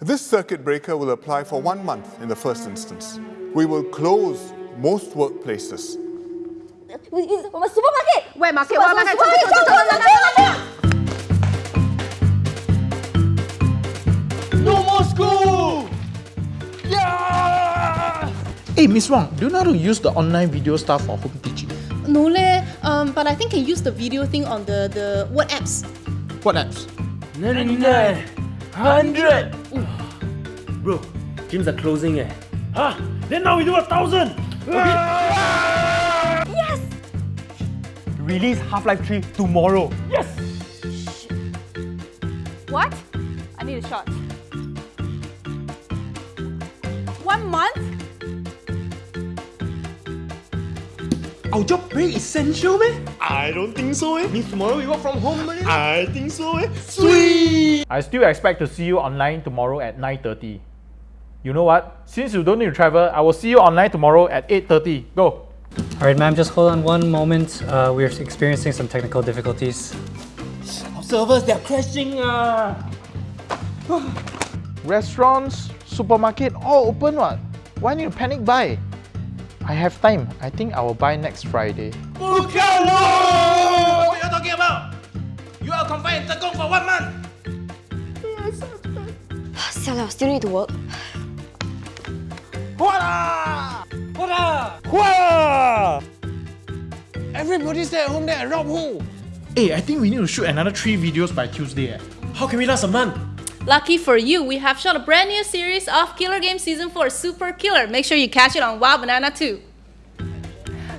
This circuit breaker will apply for one month in the first instance. We will close most workplaces. Supermarket! Where market? Super- Where market? supermarket, supermarket, cepat! No more school! Yeah! Hey, Miss Wang, do you know how to use the online video stuff for home teaching? No leh, um, but I think can use the video thing on the, the what apps? What apps? 99, 100! Bro, gyms are closing eh. Huh? Then now we do a thousand! Okay. Yes! Release Half-Life 3 tomorrow. Yes! What? I need a shot. One month? Our job very essential, man. I don't think so, eh. Means tomorrow we work from home, man. I think so, eh. Sweet! I still expect to see you online tomorrow at 9.30. You know what? Since you don't need to travel, I will see you online tomorrow at 8.30. Go! Alright, ma'am, just hold on one moment. Uh, we're experiencing some technical difficulties. Our servers, they're crashing. Uh. Restaurants, supermarket, all open what? Why need to panic buy? I have time. I think I will buy next Friday. What are you talking about? You are confined in Tekong for one month. Siala, still need to work. What? What? Everybody stay at home there and rob who? Hey, I think we need to shoot another three videos by Tuesday. eh. How can we last a month? Lucky for you, we have shot a brand new series of Killer Game Season 4 Super Killer. Make sure you catch it on Wah!Banana too.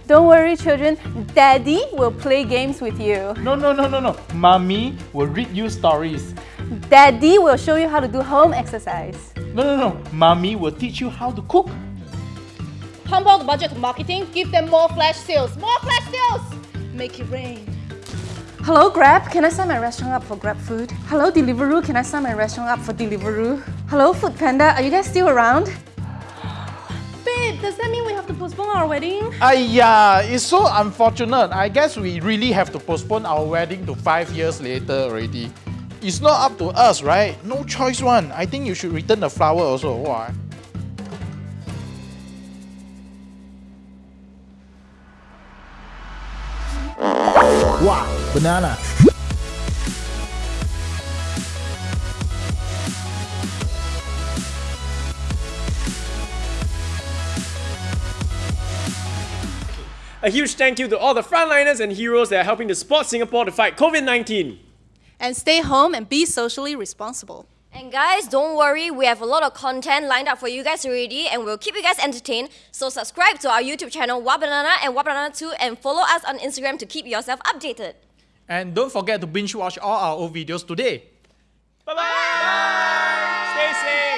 Don't worry, children. Daddy will play games with you. No, no, no, no, no. Mommy will read you stories. Daddy will show you how to do home exercise. No, no, no. Mommy will teach you how to cook. Pump out the budget to marketing, give them more flash sales. More flash sales! Make it rain. Hello, Grab. Can I sign my restaurant up for Grab Food? Hello, Deliveroo. Can I sign my restaurant up for Deliveroo? Hello, Food Panda. Are you guys still around? Babe, does that mean we have to postpone our wedding? Ayya, it's so unfortunate. I guess we really have to postpone our wedding to five years later already. It's not up to us, right? No choice one. I think you should return the flower also. Wow. Wow, banana. A huge thank you to all the frontliners and heroes that are helping to support Singapore to fight COVID 19. And stay home and be socially responsible. And guys, don't worry, we have a lot of content lined up for you guys already and we'll keep you guys entertained. So subscribe to our YouTube channel Wah!Banana and Wah!Banana 2 and follow us on Instagram to keep yourself updated. And don't forget to binge watch all our old videos today. Bye bye! Stay safe!